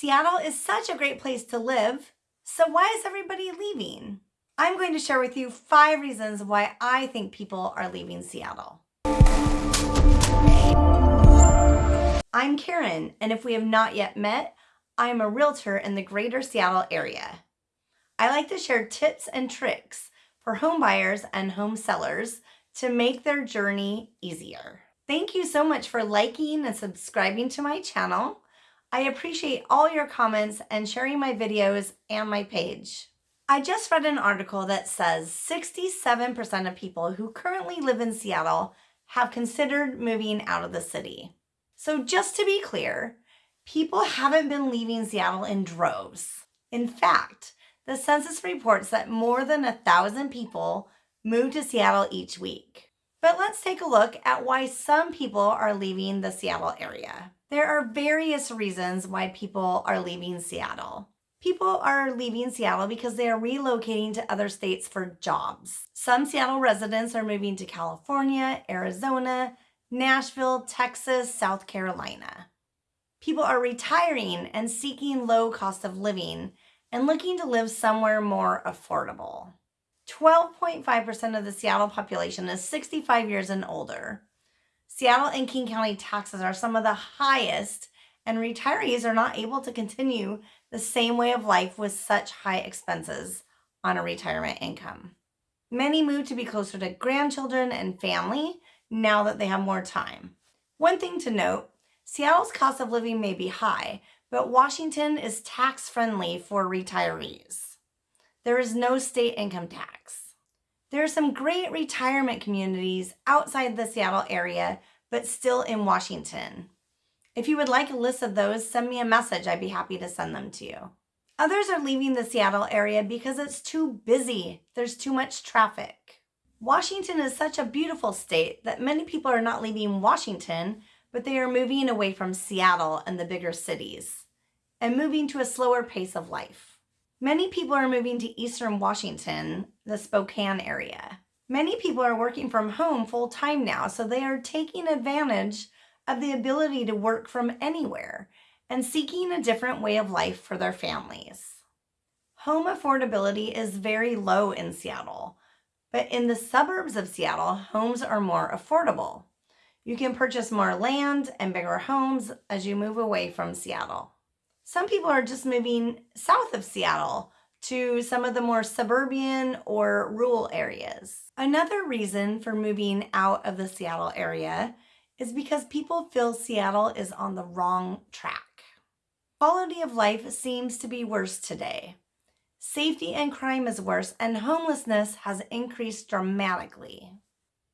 Seattle is such a great place to live, so why is everybody leaving? I'm going to share with you five reasons why I think people are leaving Seattle. I'm Karen, and if we have not yet met, I am a realtor in the greater Seattle area. I like to share tips and tricks for home buyers and home sellers to make their journey easier. Thank you so much for liking and subscribing to my channel. I appreciate all your comments and sharing my videos and my page. I just read an article that says 67% of people who currently live in Seattle have considered moving out of the city. So just to be clear, people haven't been leaving Seattle in droves. In fact, the census reports that more than a thousand people move to Seattle each week. But let's take a look at why some people are leaving the Seattle area. There are various reasons why people are leaving Seattle. People are leaving Seattle because they are relocating to other states for jobs. Some Seattle residents are moving to California, Arizona, Nashville, Texas, South Carolina. People are retiring and seeking low cost of living and looking to live somewhere more affordable. 12.5% of the Seattle population is 65 years and older. Seattle and King County taxes are some of the highest, and retirees are not able to continue the same way of life with such high expenses on a retirement income. Many move to be closer to grandchildren and family now that they have more time. One thing to note, Seattle's cost of living may be high, but Washington is tax friendly for retirees. There is no state income tax. There are some great retirement communities outside the Seattle area, but still in Washington. If you would like a list of those, send me a message. I'd be happy to send them to you. Others are leaving the Seattle area because it's too busy. There's too much traffic. Washington is such a beautiful state that many people are not leaving Washington, but they are moving away from Seattle and the bigger cities and moving to a slower pace of life. Many people are moving to Eastern Washington, the Spokane area. Many people are working from home full time now, so they are taking advantage of the ability to work from anywhere and seeking a different way of life for their families. Home affordability is very low in Seattle, but in the suburbs of Seattle, homes are more affordable. You can purchase more land and bigger homes as you move away from Seattle. Some people are just moving south of Seattle to some of the more suburban or rural areas. Another reason for moving out of the Seattle area is because people feel Seattle is on the wrong track. Quality of life seems to be worse today. Safety and crime is worse and homelessness has increased dramatically.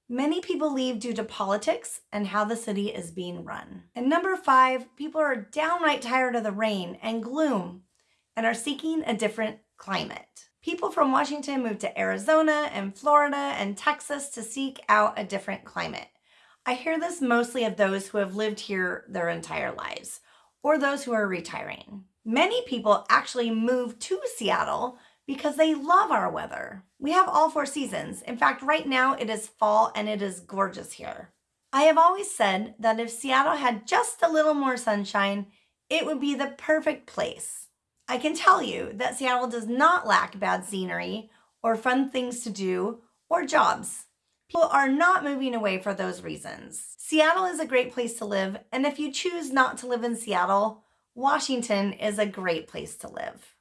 Many people leave due to politics and how the city is being run. And number five, people are downright tired of the rain and gloom and are seeking a different climate. People from Washington move to Arizona and Florida and Texas to seek out a different climate. I hear this mostly of those who have lived here their entire lives or those who are retiring. Many people actually move to Seattle because they love our weather. We have all four seasons. In fact, right now it is fall and it is gorgeous here. I have always said that if Seattle had just a little more sunshine, it would be the perfect place. I can tell you that Seattle does not lack bad scenery or fun things to do or jobs. People are not moving away for those reasons. Seattle is a great place to live, and if you choose not to live in Seattle, Washington is a great place to live.